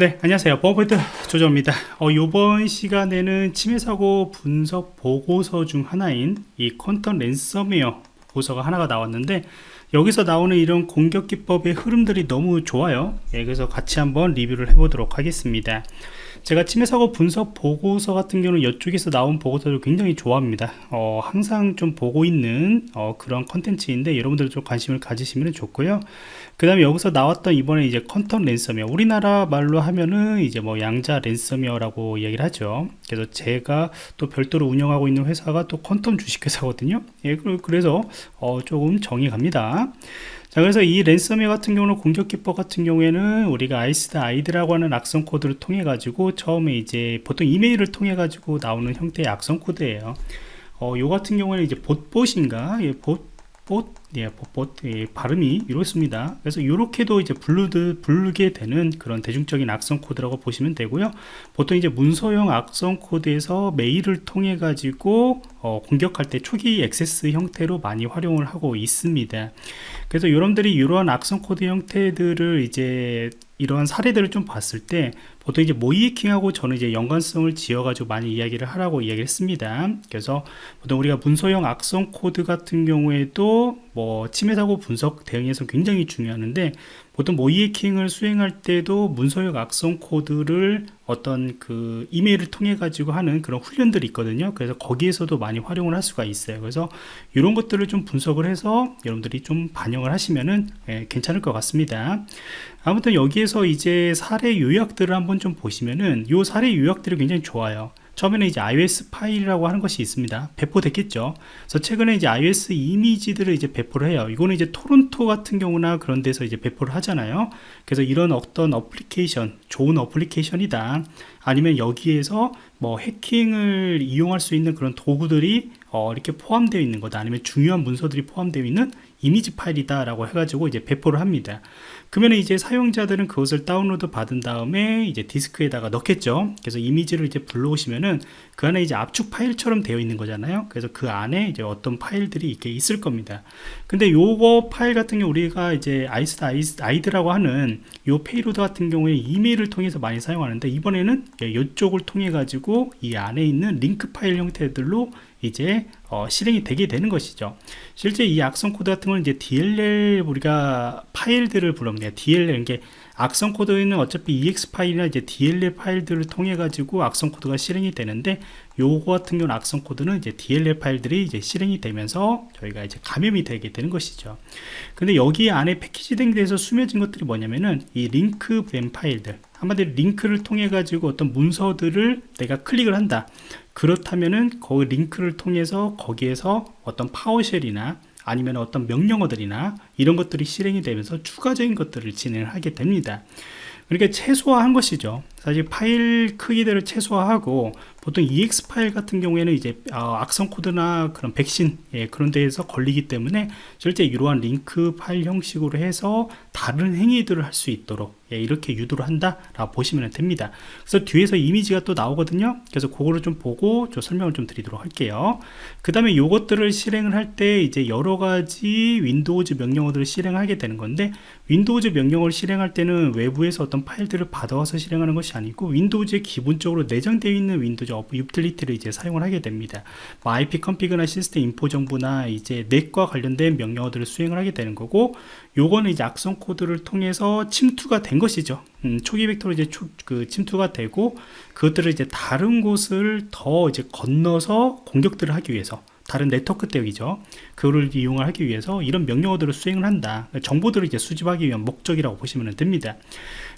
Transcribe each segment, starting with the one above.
네 안녕하세요. 버버드 조조입니다. 어, 이번 시간에는 침해 사고 분석 보고서 중 하나인 이 퀀텀 랜섬웨어 보고서가 하나가 나왔는데 여기서 나오는 이런 공격 기법의 흐름들이 너무 좋아요. 예, 그래서 같이 한번 리뷰를 해보도록 하겠습니다 제가 침해 사고 분석 보고서 같은 경우는 이쪽에서 나온 보고서를 굉장히 좋아합니다. 어, 항상 좀 보고 있는 어, 그런 컨텐츠인데 여러분들 좀 관심을 가지시면 좋고요. 그 다음에 여기서 나왔던 이번에 이제 Quantum 랜섬웨어. 우리나라 말로 하면은 이제 뭐 양자 랜섬웨어라고 이야기를 하죠. 그래서 제가 또 별도로 운영하고 있는 회사가 또 Quantum 주식회사거든요. 예, 그래서 어, 조금 정이 갑니다 자 그래서 이 랜섬웨어 같은 경우는 공격 기법 같은 경우에는 우리가 IcedID라고 하는 악성 코드를 통해 가지고 처음에 이제 보통 이메일을 통해 가지고 나오는 형태의 악성 코드예요. 어, 요 같은 경우에는 이제 BokBot인가? 예, 봇 봇, 예, 봇, 예, 발음이 이렇습니다. 그래서 이렇게도 이제 부르드, 부르게 되는 그런 대중적인 악성 코드라고 보시면 되고요. 보통 이제 문서형 악성 코드에서 메일을 통해 가지고 어, 공격할 때 초기 액세스 형태로 많이 활용을 하고 있습니다. 그래서 여러분들이 이러한 악성 코드 형태들을 이제 이러한 사례들을 좀 봤을 때 보통 이제 모의해킹하고 저는 이제 연관성을 지어가지고 많이 이야기를 하라고 이야기를 했습니다. 그래서 보통 우리가 문서형 악성 코드 같은 경우에도 뭐 침해 사고 분석 대응에서 굉장히 중요한데 보통 모의해킹을 수행할 때도 문서형 악성 코드를 어떤 그 이메일을 통해 가지고 하는 그런 훈련들이 있거든요. 그래서 거기에서도 많이 활용을 할 수가 있어요. 그래서 이런 것들을 좀 분석을 해서 여러분들이 좀 반영을 하시면은 예, 괜찮을 것 같습니다. 아무튼 여기에서 이제 사례 요약들을 한번 좀 보시면은 이 사례 요약들이 굉장히 좋아요 처음에는 이제 ISO 파일이라고 하는 것이 있습니다. 배포됐겠죠. 그래서 최근에 이제 ISO 이미지들을 이제 배포를 해요. 이거는 이제 토렌트 같은 경우나 그런 데서 이제 배포를 하잖아요. 그래서 이런 어떤 어플리케이션, 좋은 어플리케이션이다. 아니면 여기에서 뭐 해킹을 이용할 수 있는 그런 도구들이 어, 이렇게 포함되어 있는 거다 아니면 중요한 문서들이 포함되어 있는 이미지 파일이다 라고 해가지고 이제 배포를 합니다. 그러면 이제 사용자들은 그것을 다운로드 받은 다음에 이제 디스크에다가 넣겠죠. 그래서 이미지를 이제 불러오시면은 그 안에 이제 압축 파일처럼 되어 있는 거잖아요. 그래서 그 안에 이제 어떤 파일들이 이렇게 있을 겁니다. 근데 요거 파일 같은 경우 우리가 이제 IcedID라고 하는 요 payload 같은 경우에 이메일을 통해서 많이 사용하는데 이번에는 이쪽을 통해 가지고 이 안에 있는 링크 파일 형태들로 이제 어, 실행이 되게 되는 것이죠. 실제 이 악성 코드 같은 건 이제 DLL 우리가 파일들을 부릅니다 DLL 이게 악성 코드에는 어차피 EXE 파일이나 이제 DLL 파일들을 통해 가지고 악성 코드가 실행이 되는데 요거 같은 경우는 악성 코드는 이제 DLL 파일들이 이제 실행이 되면서 저희가 이제 감염이 되게 되는 것이죠. 근데 여기 안에 패키지된 데서 숨겨진 것들이 뭐냐면은 이 링크 된 파일들 한마디로 링크를 통해 가지고 어떤 문서들을 내가 클릭을 한다. 그렇다면은 그 링크를 통해서 거기에서 어떤 PowerShell이나 아니면 어떤 명령어들이나 이런 것들이 실행이 되면서 추가적인 것들을 진행을 하게 됩니다 그러니까 최소화한 것이죠 사실 파일 크기들을 최소화하고 보통 EX 파일 같은 경우에는 이제 어, 악성 코드나 그런 백신 예, 그런 데에서 걸리기 때문에 실제 이러한 링크 파일 형식으로 해서 다른 행위들을 할 수 있도록 예, 이렇게 유도를 한다 라고 보시면 됩니다. 그래서 뒤에서 이미지가 또 나오거든요. 그래서 그거를 좀 보고 좀 설명을 좀 드리도록 할게요. 그 다음에 요것들을 실행을 할 때 이제 여러 가지 Windows 명령어들을 실행하게 되는 건데 Windows 명령어를 실행할 때는 외부에서 어떤 파일들을 받아와서 실행하는 것이 아니고 Windows에 기본적으로 내장되어 있는 Windows 유틸리티를 이제 사용을 하게 됩니다. 뭐 ipconfig나 systeminfo 정보나 이제 net과 관련된 명령어들을 수행을 하게 되는 거고 요거는 이제 악성 코드를 통해서 침투가 된 것이죠. 음, 초기 벡터로 이제 초, 그 침투가 되고 그것들을 이제 다른 곳을 더 이제 건너서 공격들을 하기 위해서 다른 네트워크 대역이죠. 그거를 이용을 하기 위해서 이런 명령어들을 수행을 한다. 정보들을 이제 수집하기 위한 목적이라고 보시면 됩니다.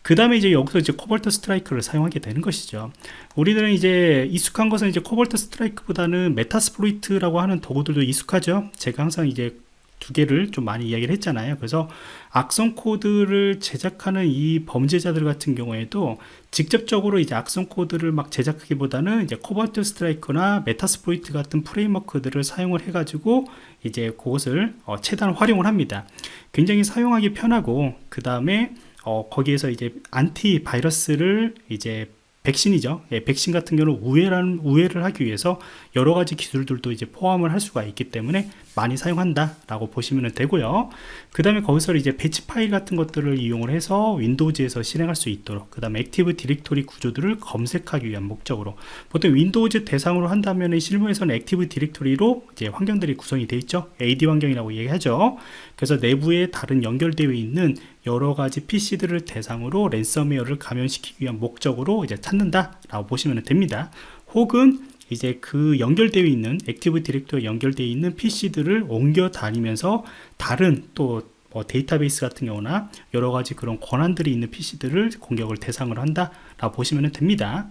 그 다음에 이제 여기서 이제 Cobalt Strike를 사용하게 되는 것이죠. 우리들은 이제 익숙한 것은 이제 Cobalt Strike보다는 Metasploit라고 하는 도구들도 익숙하죠. 제가 항상 이제 두 개를 좀 많이 이야기를 했잖아요 그래서 악성 코드를 제작하는 이 범죄자들 같은 경우에도 직접적으로 이제 악성 코드를 막 제작하기보다는 이제 Cobalt Strike나 Metasploit 같은 framework들을 사용을 해 가지고 이제 그것을 어, 최대한 활용을 합니다 굉장히 사용하기 편하고 그 다음에 어, 거기에서 이제 안티 바이러스를 이제 백신이죠. 예, 백신 같은 경우는 우회라는 우회를 하기 위해서 여러 가지 기술들도 이제 포함을 할 수가 있기 때문에 많이 사용한다라고 보시면 되고요. 그 다음에 거기서 이제 batch 파일 같은 것들을 이용을 해서 Windows에서 실행할 수 있도록 그 다음에 Active Directory 구조들을 검색하기 위한 목적으로 보통 Windows 대상으로 한다면 실무에서는 Active Directory로 이제 환경들이 구성이 되어 있죠. AD 환경이라고 얘기하죠. 그래서 내부에 다른 연결되어 있는 여러 가지 PC들을 대상으로 랜섬웨어를 감염시키기 위한 목적으로 이제 찾는다라고 보시면 됩니다. 혹은 이제 그 연결되어 있는 Active Directory에 연결되어 있는 PC들을 옮겨 다니면서 다른 또 뭐 데이터베이스 같은 경우나 여러 가지 그런 권한들이 있는 PC들을 공격을 대상으로 한다라고 보시면 됩니다.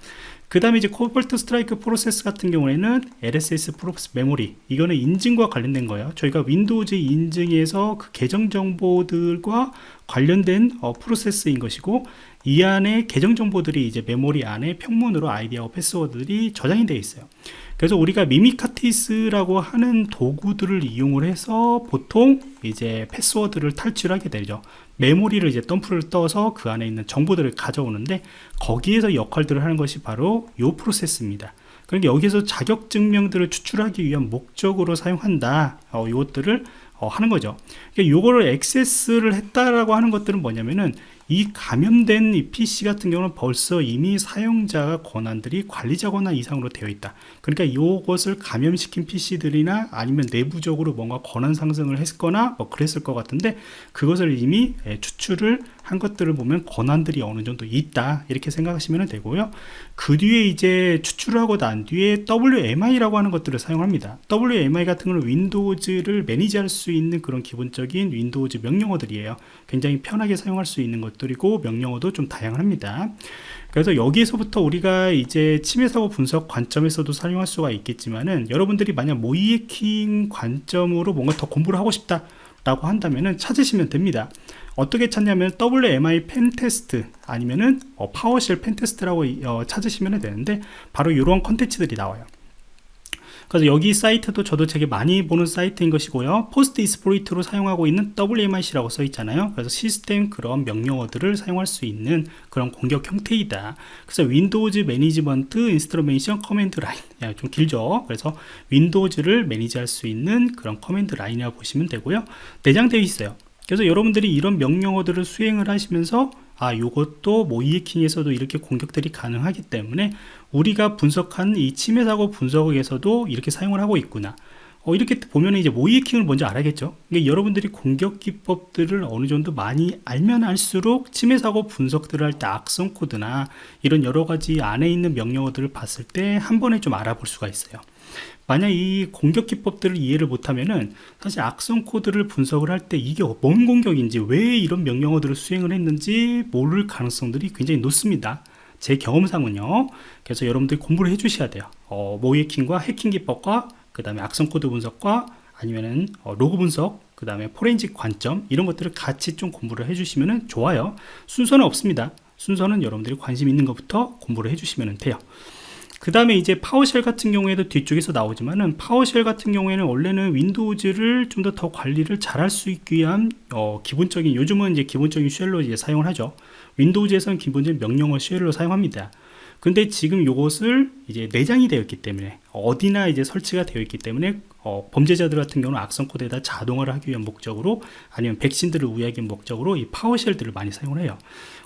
그 다음에 이제 Cobalt Strike 프로세스 같은 경우에는 LSASS 프로세스 메모리 이거는 인증과 관련된 거예요. 저희가 Windows 인증에서 그 계정 정보들과 관련된 어, 프로세스인 것이고 이 안에 계정 정보들이 이제 메모리 안에 평문으로 아이디하고 패스워드들이 저장이 되어 있어요. 그래서 우리가 Mimikatz라고 하는 도구들을 이용을 해서 보통 이제 패스워드를 탈취하게 되죠. 메모리를 이제 덤프를 떠서 그 안에 있는 정보들을 가져오는데 거기에서 역할들을 하는 것이 바로 이 프로세스입니다. 그러니까 여기서 자격 증명들을 추출하기 위한 목적으로 사용한다. 어, 이것들을 어, 하는 거죠. 그러니까 요거를 액세스를 했다라고 하는 것들은 뭐냐면은 이 감염된 이 PC 같은 경우는 벌써 이미 사용자 권한들이 관리자 권한 이상으로 되어 있다. 그러니까 이것을 감염시킨 PC들이나 아니면 내부적으로 뭔가 권한 상승을 했거나 뭐 그랬을 것 같은데 그것을 이미 예, 추출을 한 것들을 보면 권한들이 어느 정도 있다 이렇게 생각하시면 되고요. 그 뒤에 이제 추출을 하고 난 뒤에 WMI라고 하는 것들을 사용합니다. WMI 같은 경우는 Windows를 manage할 수 있는 그런 기본적인 Windows 명령어들이에요. 굉장히 편하게 사용할 수 있는 것들이고 명령어도 좀 다양합니다. 그래서 여기에서부터 우리가 이제 침해 사고 분석 관점에서도 사용할 수가 있겠지만은 여러분들이 만약 모의해킹 관점으로 뭔가 더 공부를 하고 싶다 라고 한다면 찾으시면 됩니다 어떻게 찾냐면 WMI pentest 아니면은 어, PowerShell pentest라고 어, 찾으시면 되는데 바로 이런 컨텐츠들이 나와요. 그래서 여기 사이트도 저도 되게 많이 보는 사이트인 것이고요. post exploit로 사용하고 있는 WMIC라고 써 있잖아요. 그래서 시스템 그런 명령어들을 사용할 수 있는 그런 공격 형태이다. 그래서 Windows Management Instrumentation Command Line 좀 길죠? 그래서 Windows를 manage할 수 있는 그런 command line이라고 보시면 되고요. 내장되어 있어요 그래서 여러분들이 이런 명령어들을 수행을 하시면서 아 요것도 모의해킹에서도 이렇게 공격들이 가능하기 때문에 우리가 분석한 이 침해 사고 분석에서도 이렇게 사용을 하고 있구나 어, 이렇게 보면 이제 모의해킹을 먼저 알아야겠죠? 그러니까 여러분들이 공격 기법들을 어느 정도 많이 알면 알수록 침해 사고 분석들을 할 때 악성 코드나 이런 여러 가지 안에 있는 명령어들을 봤을 때 한 번에 좀 알아볼 수가 있어요. 만약 이 공격 기법들을 이해를 못하면은 사실 악성 코드를 분석을 할 때 이게 뭔 공격인지 왜 이런 명령어들을 수행을 했는지 모를 가능성들이 굉장히 높습니다. 제 경험상은요. 그래서 여러분들이 공부를 해 주셔야 돼요. 어, 모의해킹과 해킹 기법과 그 다음에 악성 코드 분석과 아니면은 어, 로그 분석 그 다음에 포렌식 관점 이런 것들을 같이 좀 공부를 해 주시면 좋아요. 순서는 없습니다. 순서는 여러분들이 관심 있는 것부터 공부를 해 주시면 돼요. 그 다음에 이제 PowerShell 같은 경우에도 뒤쪽에서 나오지만은 PowerShell 같은 경우에는 원래는 Windows를 좀 더 더 관리를 잘할 수 있기 위한 어, 기본적인 요즘은 이제 기본적인 shell로 이제 사용을 하죠. Windows에서는 기본적인 명령어 shell로 사용합니다 근데 지금 이것을 이제 내장이 되어 있기 때문에 어디나 이제 설치가 되어 있기 때문에 어, 범죄자들 같은 경우는 악성 코드에다 자동화를 하기 위한 목적으로 아니면 백신들을 우회하기 위한 목적으로 이 PowerShell들을 많이 사용을 해요.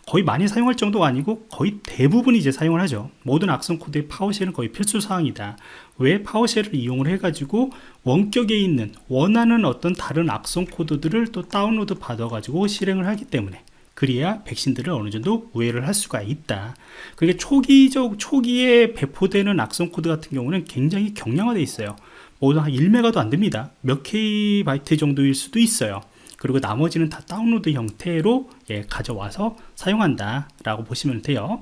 거의 많이 사용할 정도가 아니고 거의 대부분 이제 사용을 하죠. 모든 악성 코드의 PowerShell은 거의 필수 사항이다. 왜 PowerShell을 이용을 해 가지고 원격에 있는 원하는 어떤 다른 악성 코드들을 또 다운로드 받아 가지고 실행을 하기 때문에 그래야 백신들을 어느 정도 우회를 할 수가 있다. 그게 초기적 초기에 배포되는 악성 코드 같은 경우는 굉장히 경량화되어 있어요. 모두 한 1메가도 안 됩니다. 몇 K바이트 정도일 수도 있어요. 그리고 나머지는 다 다운로드 형태로 예, 가져와서 사용한다 라고 보시면 돼요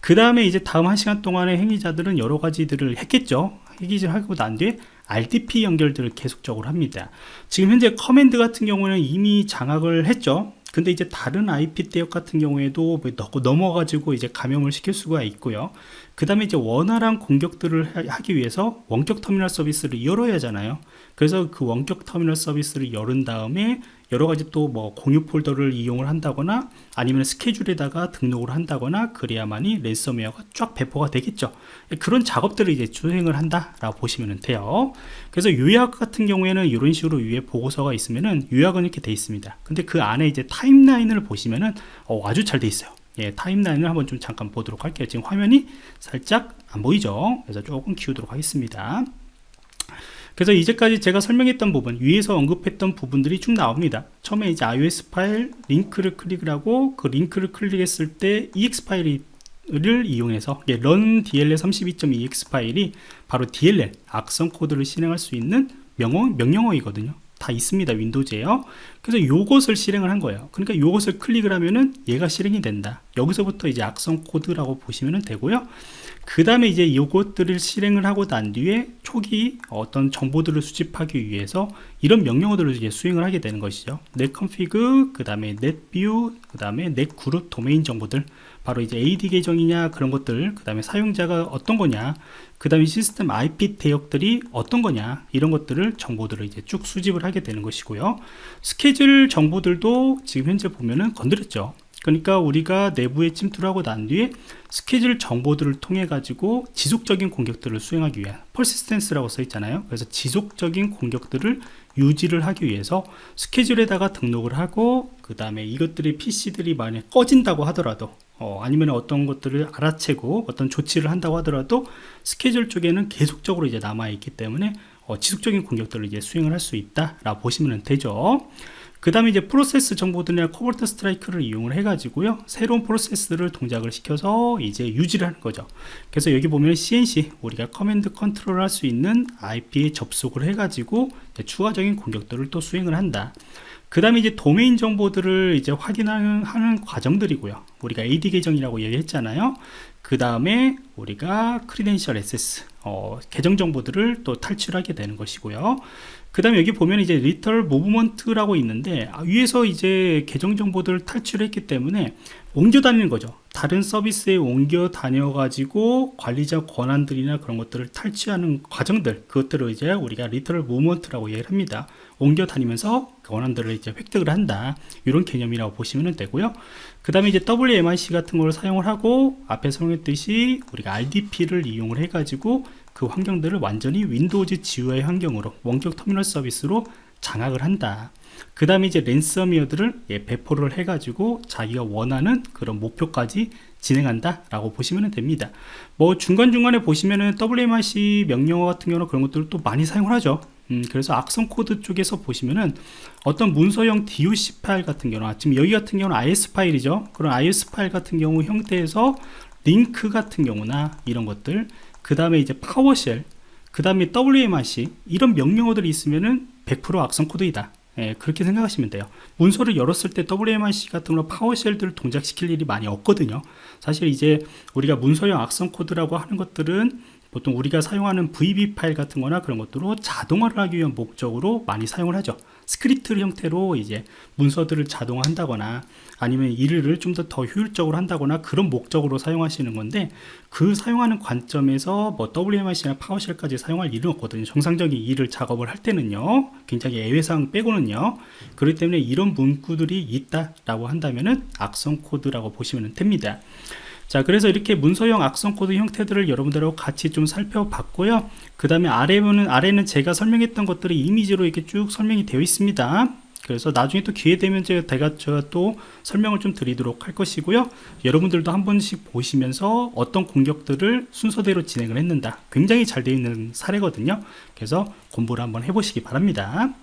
그 다음에 이제 다음 한 시간 동안에 행위자들은 여러 가지들을 했겠죠 행위를 하고 난 뒤에 RDP 연결들을 계속적으로 합니다 지금 현재 command 같은 경우는 이미 장악을 했죠 근데 이제 다른 IP 대역 같은 경우에도 뭐 넘어가지고 이제 감염을 시킬 수가 있고요. 그 다음에 이제 원활한 공격들을 하기 위해서 원격 터미널 서비스를 열어야 하잖아요. 그래서 그 원격 터미널 서비스를 열은 다음에 여러 가지 또 뭐 공유 폴더를 이용을 한다거나 아니면 스케줄에다가 등록을 한다거나 그래야만이 랜섬웨어가 쫙 배포가 되겠죠. 그런 작업들을 이제 수행을 한다라고 보시면 돼요. 그래서 요약 같은 경우에는 이런 식으로 위에 보고서가 있으면은 요약은 이렇게 돼 있습니다. 근데 그 안에 이제 타임라인을 보시면은 어, 아주 잘 돼 있어요 예, 타임라인을 한번 좀 잠깐 보도록 할게요. 지금 화면이 살짝 안 보이죠? 그래서 조금 키우도록 하겠습니다. 그래서 이제까지 제가 설명했던 부분 위에서 언급했던 부분들이 쭉 나옵니다. 처음에 이제 iOS 파일 링크를 클릭을 하고 그 링크를 클릭했을 때 ex 파일을 이용해서 run dll 32.ex 파일이 바로 DLL 악성 코드를 실행할 수 있는 명어, 명령어이거든요 다 있습니다 윈도우즈에요. 그래서 요것을 실행을 한 거예요. 그러니까 요것을 클릭을 하면은 얘가 실행이 된다. 여기서부터 이제 악성 코드라고 보시면 되고요. 그 다음에 이제 이것들을 실행을 하고 난 뒤에 초기 어떤 정보들을 수집하기 위해서 이런 명령어들을 이제 수행을 하게 되는 것이죠. netconfig 그 다음에 netview 그 다음에 netgroup 도메인 정보들 바로 이제 AD 계정이냐 그런 것들 그 다음에 사용자가 어떤 거냐 그 다음에 시스템 IP 대역들이 어떤 거냐 이런 것들을 정보들을 이제 쭉 수집을 하게 되는 것이고요. 스케줄 정보들도 지금 현재 보면은 건드렸죠. 그러니까 우리가 내부에 침투를 하고 난 뒤에 스케줄 정보들을 통해 가지고 지속적인 공격들을 수행하기 위한 persistence라고 써 있잖아요. 그래서 지속적인 공격들을 유지를 하기 위해서 스케줄에다가 등록을 하고 그 다음에 이것들이 PC들이 만약 꺼진다고 하더라도 어, 아니면 어떤 것들을 알아채고 어떤 조치를 한다고 하더라도 스케줄 쪽에는 계속적으로 이제 남아 있기 때문에 어, 지속적인 공격들을 이제 수행을 할 수 있다라고 보시면 되죠. 그 다음에 이제 프로세스 정보들이나 Cobalt Strike를 이용을 해 가지고요 새로운 프로세스를 동작을 시켜서 이제 유지를 하는 거죠 그래서 여기 보면 C&C 우리가 command control 할 수 있는 IP에 접속을 해 가지고 추가적인 공격들을 또 수행을 한다 그 다음에 이제 도메인 정보들을 이제 확인하는 하는 과정들이고요. 우리가 AD 계정이라고 얘기했잖아요. 그 다음에 우리가 credential access 어, 계정 정보들을 또 탈취하게 되는 것이고요. 그 다음에 여기 보면 이제 lateral movement라고 있는데 아, 위에서 이제 계정 정보들을 탈취했기 때문에 옮겨 다니는 거죠. 다른 서비스에 옮겨 다녀 가지고 관리자 권한들이나 그런 것들을 탈취하는 과정들 그것들을 이제 우리가 lateral movement라고 얘기를 합니다. 옮겨 다니면서 권한들을 이제 획득을 한다. 이런 개념이라고 보시면 되고요. 그 다음에 이제 WMIC 같은 걸 사용을 하고 앞에 설명했듯이 우리가 RDP를 이용을 해 가지고 그 환경들을 완전히 Windows GUI 환경으로 원격 터미널 서비스로 장악을 한다. 그 다음에 이제 랜섬웨어들을 예, 배포를 해가지고 자기가 원하는 그런 목표까지 진행한다 라고 보시면 됩니다. 뭐 중간중간에 보시면은 WMIC 명령어 같은 경우는 그런 것들을 또 많이 사용을 하죠. 음, 그래서 악성 코드 쪽에서 보시면은 어떤 문서형 DOC 파일 같은 경우 지금 여기 같은 경우는 IS 파일이죠. 그런 IS 파일 같은 경우 형태에서 링크 같은 경우나 이런 것들 그 다음에 이제 PowerShell 그 다음에 WMIC 이런 명령어들이 있으면은 100% 악성 코드이다. 예, 그렇게 생각하시면 돼요. 문서를 열었을 때 WMIC 같은 거 PowerShell들을 동작시킬 일이 많이 없거든요. 사실 이제 우리가 문서형 악성 코드라고 하는 것들은 보통 우리가 사용하는 VB 파일 같은 거나 그런 것들로 자동화를 하기 위한 목적으로 많이 사용을 하죠. 스크립트 형태로 이제 문서들을 자동화한다거나 아니면 일을 좀 더 더 효율적으로 한다거나 그런 목적으로 사용하시는 건데 그 사용하는 관점에서 뭐 WMIC나 PowerShell까지 사용할 일은 없거든요. 정상적인 일을 작업을 할 때는요. 굉장히 예외사항 빼고는요. 그렇기 때문에 이런 문구들이 있다라고 한다면은 악성 코드라고 보시면 됩니다 자 그래서 이렇게 문서형 악성 코드 형태들을 여러분들하고 같이 좀 살펴봤고요. 그 다음에 아래는 아래는 제가 설명했던 것들이 이미지로 이렇게 쭉 설명이 되어 있습니다. 그래서 나중에 또 기회 되면 제가, 제가 또 설명을 좀 드리도록 할 것이고요. 여러분들도 한 번씩 보시면서 어떤 공격들을 순서대로 진행을 했는가 굉장히 잘 되어 있는 사례거든요. 그래서 공부를 한번 해보시기 바랍니다